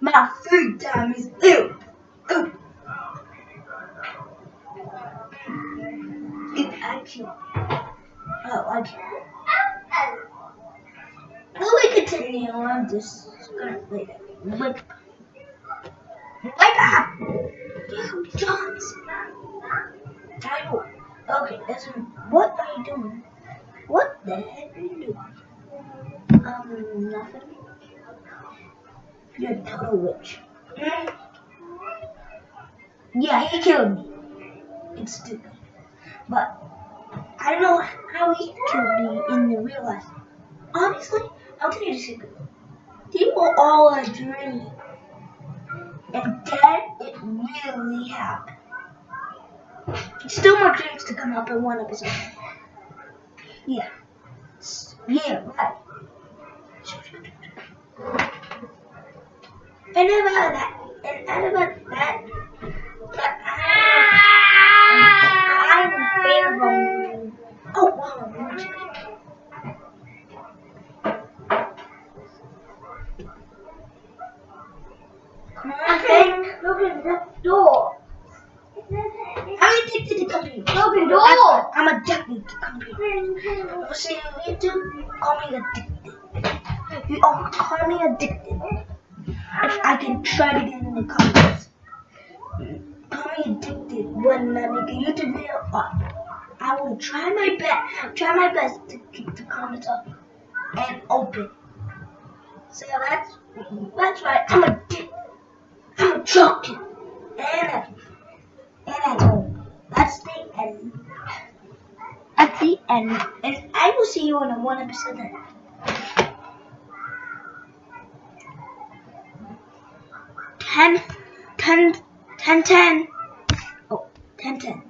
My food time is through. Oh, I can't. Will we continue? I'm just gonna play that. Wake up. Wake up! You Johns. I. Okay, that's what are you doing? What the heck are you doing? Um, nothing. You're a total witch. Yeah, he killed me. It's stupid. But I don't know how he killed be in the real life. Honestly, I'll tell you the secret. People all are dreaming. And then it really happened. Still more dreams to come up in one episode. Yeah. Yeah, right. And about that, and about that, that I'm favorable. Oh, wow. Come on, Okay, look at the door. I'm addicted to computer. Open door. I'm addicted to computer. See you do. Call me addicted. You all call me addicted. If I can try to get in the comments. Call me addicted when I make a YouTube video. Uh, I will try my best. Try my best to keep the comments up and open. So that's that's right. I'm addicted. I'm a junkie. And a, and that's all. That's the end. That's the end. And I will see you in a one episode then. Ten, ten, ten, ten. Oh, ten, ten.